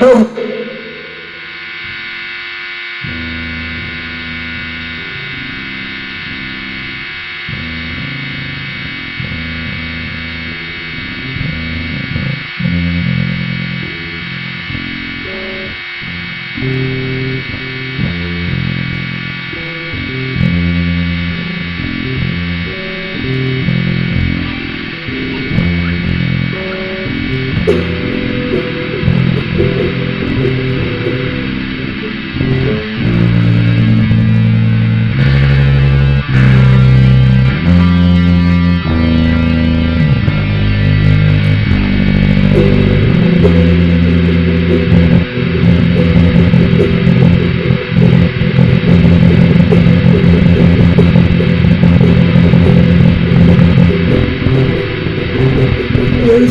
Boom.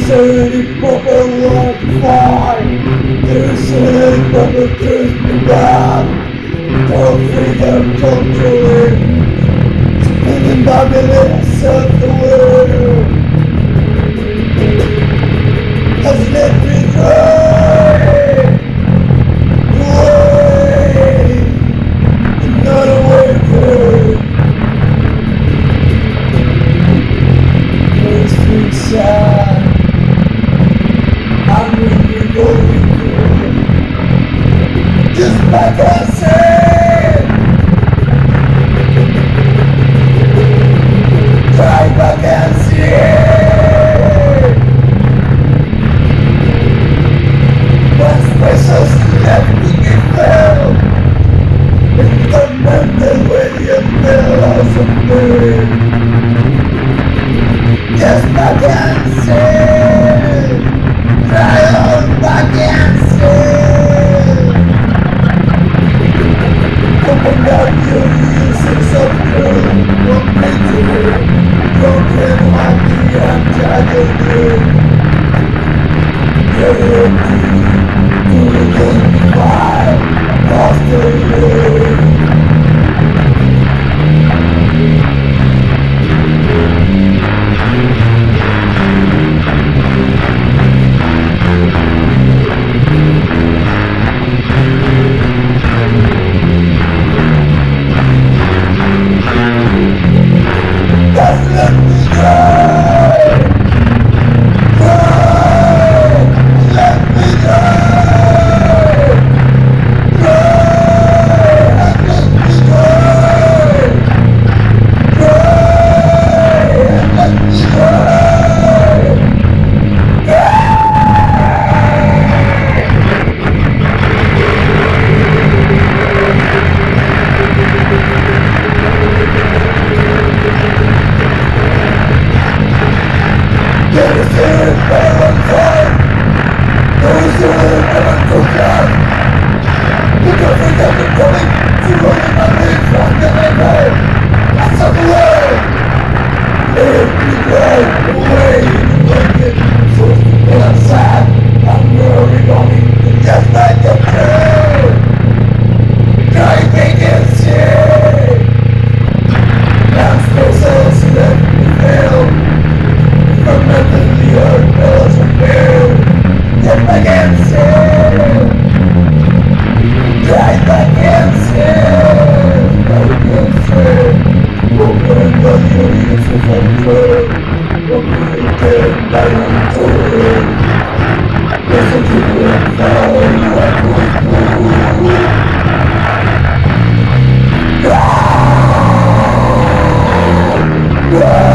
silly bubble like fire Their silly bubble turns me down Don't feed them controlling Spinning my minutes of the world Hasn't it vai crescer. Vai crescer. As pessoas que abdicaram estão mandando ele pela sua I can do. Yeah!